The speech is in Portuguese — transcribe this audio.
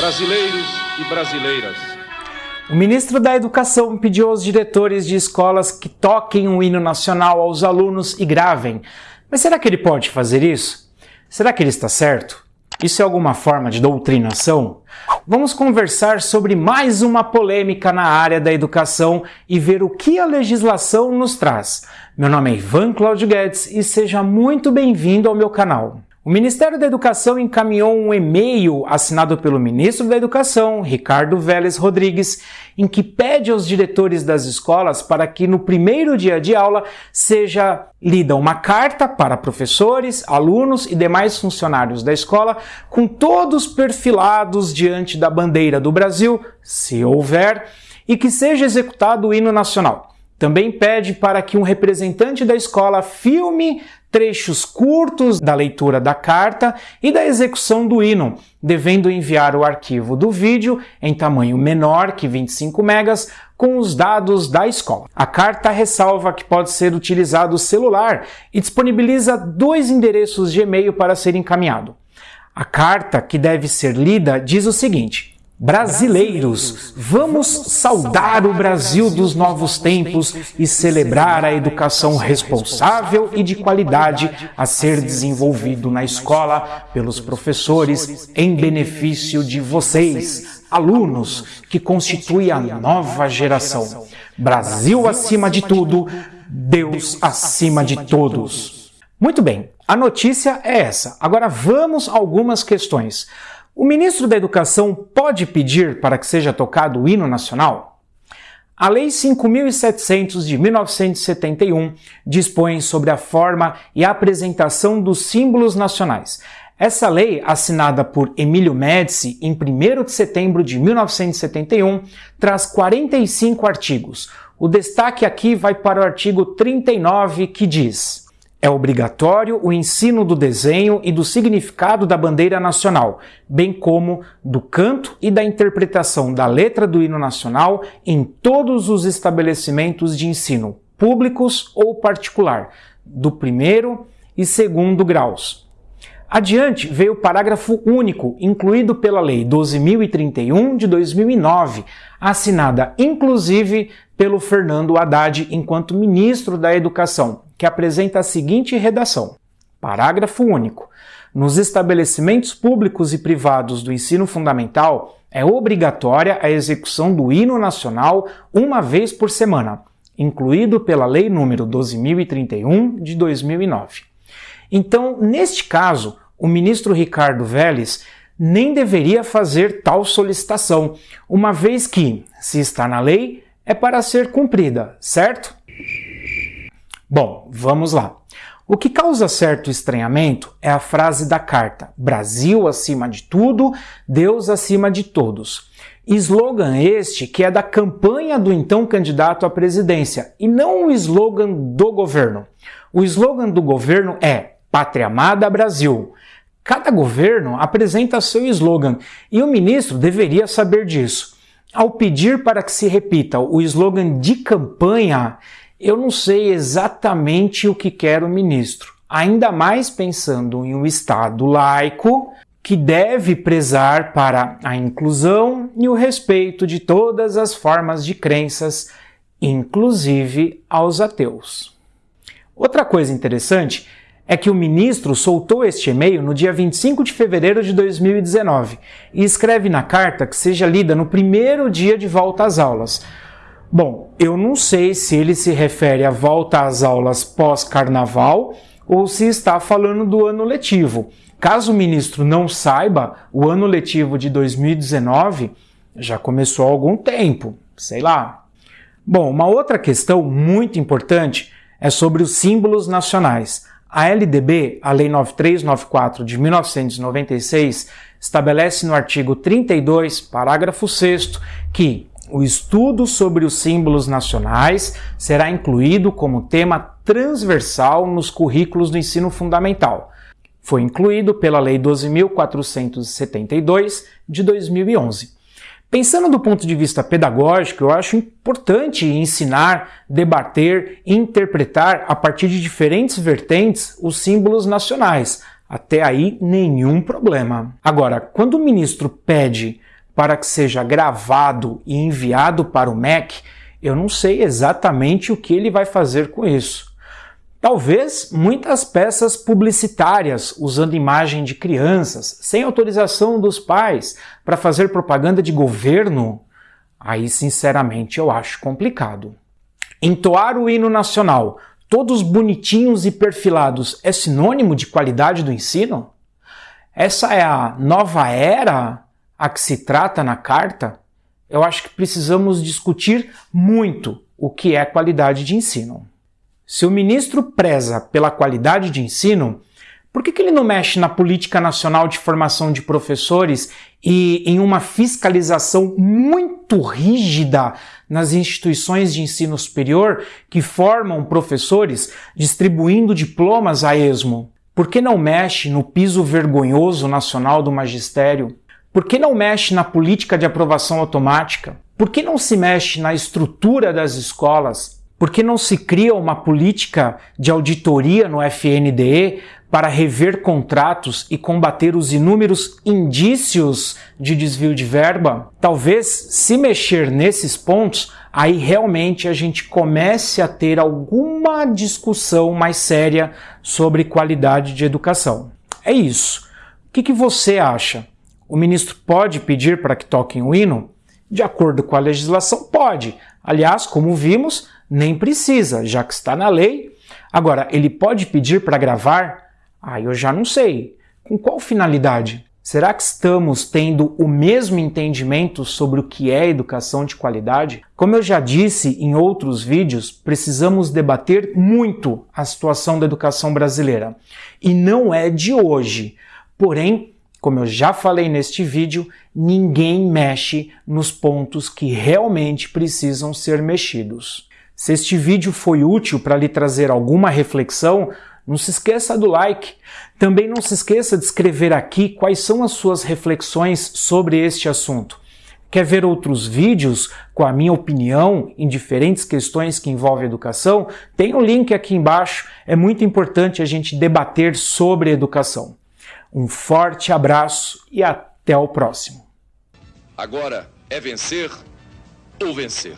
brasileiros e brasileiras. O ministro da Educação pediu aos diretores de escolas que toquem o hino nacional aos alunos e gravem. Mas será que ele pode fazer isso? Será que ele está certo? Isso é alguma forma de doutrinação? Vamos conversar sobre mais uma polêmica na área da educação e ver o que a legislação nos traz. Meu nome é Ivan Claudio Guedes e seja muito bem-vindo ao meu canal. O Ministério da Educação encaminhou um e-mail assinado pelo ministro da Educação, Ricardo Vélez Rodrigues, em que pede aos diretores das escolas para que no primeiro dia de aula seja lida uma carta para professores, alunos e demais funcionários da escola, com todos perfilados diante da bandeira do Brasil, se houver, e que seja executado o hino nacional. Também pede para que um representante da escola filme trechos curtos da leitura da carta e da execução do hino, devendo enviar o arquivo do vídeo em tamanho menor que 25 megas com os dados da escola. A carta ressalva que pode ser utilizado o celular e disponibiliza dois endereços de e-mail para ser encaminhado. A carta, que deve ser lida, diz o seguinte: Brasileiros, vamos saudar o Brasil dos novos tempos e celebrar a educação responsável e de qualidade a ser desenvolvido na escola pelos professores em benefício de vocês, alunos, que constituem a nova geração. Brasil acima de tudo, Deus acima de todos. Muito bem, a notícia é essa. Agora vamos a algumas questões. O ministro da Educação pode pedir para que seja tocado o hino nacional? A Lei 5.700 de 1971 dispõe sobre a forma e apresentação dos símbolos nacionais. Essa lei, assinada por Emílio Médici em 1 de setembro de 1971, traz 45 artigos. O destaque aqui vai para o artigo 39, que diz: é obrigatório o ensino do desenho e do significado da bandeira nacional, bem como do canto e da interpretação da letra do hino nacional em todos os estabelecimentos de ensino, públicos ou particular, do primeiro e segundo graus. Adiante veio o parágrafo único, incluído pela Lei 12.031 de 2009, assinada inclusive pelo Fernando Haddad enquanto ministro da Educação, que apresenta a seguinte redação: Parágrafo único. Nos estabelecimentos públicos e privados do ensino fundamental, é obrigatória a execução do hino nacional uma vez por semana, incluído pela Lei nº 12.031 de 2009. Então, neste caso, o ministro Ricardo Vélez nem deveria fazer tal solicitação, uma vez que, se está na lei, é para ser cumprida, certo? Bom, vamos lá. O que causa certo estranhamento é a frase da carta: Brasil acima de tudo, Deus acima de todos. Slogan este que é da campanha do então candidato à presidência e não o slogan do governo. O slogan do governo é Pátria Amada Brasil. Cada governo apresenta seu slogan e o ministro deveria saber disso. Ao pedir para que se repita o slogan de campanha, eu não sei exatamente o que quer o ministro, ainda mais pensando em um Estado laico que deve prezar para a inclusão e o respeito de todas as formas de crenças, inclusive aos ateus. Outra coisa interessante é que o ministro soltou este e-mail no dia 25 de fevereiro de 2019 e escreve na carta que seja lida no primeiro dia de volta às aulas. Bom, eu não sei se ele se refere à volta às aulas pós-carnaval ou se está falando do ano letivo. Caso o ministro não saiba, o ano letivo de 2019 já começou há algum tempo, sei lá. Bom, uma outra questão muito importante é sobre os símbolos nacionais. A LDB, a Lei 9394 de 1996, estabelece no artigo 32, parágrafo 6 que o estudo sobre os símbolos nacionais será incluído como tema transversal nos currículos do ensino fundamental. Foi incluído pela Lei 12.472 de 2011. Pensando do ponto de vista pedagógico, eu acho importante ensinar, debater, interpretar a partir de diferentes vertentes os símbolos nacionais. Até aí, nenhum problema. Agora, quando o ministro pede para que seja gravado e enviado para o MEC, eu não sei exatamente o que ele vai fazer com isso. Talvez muitas peças publicitárias usando imagem de crianças, sem autorização dos pais, para fazer propaganda de governo. Aí, sinceramente, eu acho complicado. Entoar o hino nacional, todos bonitinhos e perfilados, é sinônimo de qualidade do ensino? Essa é a nova era a que se trata na carta? Eu acho que precisamos discutir muito o que é qualidade de ensino. Se o ministro preza pela qualidade de ensino, por que, que ele não mexe na política nacional de formação de professores e em uma fiscalização muito rígida nas instituições de ensino superior que formam professores distribuindo diplomas a esmo? Por que não mexe no piso vergonhoso nacional do magistério? Por que não mexe na política de aprovação automática? Por que não se mexe na estrutura das escolas? Por que não se cria uma política de auditoria no FNDE para rever contratos e combater os inúmeros indícios de desvio de verba? Talvez, se mexer nesses pontos, aí realmente a gente comece a ter alguma discussão mais séria sobre qualidade de educação. É isso. O que, que você acha? O ministro pode pedir para que toquem o hino? De acordo com a legislação, pode. Aliás, como vimos, nem precisa, já que está na lei. Agora, ele pode pedir para gravar? Ah, eu já não sei. Com qual finalidade? Será que estamos tendo o mesmo entendimento sobre o que é educação de qualidade? Como eu já disse em outros vídeos, precisamos debater muito a situação da educação brasileira. E não é de hoje. Porém, como eu já falei neste vídeo, ninguém mexe nos pontos que realmente precisam ser mexidos. Se este vídeo foi útil para lhe trazer alguma reflexão, não se esqueça do like. Também não se esqueça de escrever aqui quais são as suas reflexões sobre este assunto. Quer ver outros vídeos com a minha opinião em diferentes questões que envolvem educação? Tem o um link aqui embaixo. É muito importante a gente debater sobre educação. Um forte abraço e até o próximo. Agora é vencer ou vencer.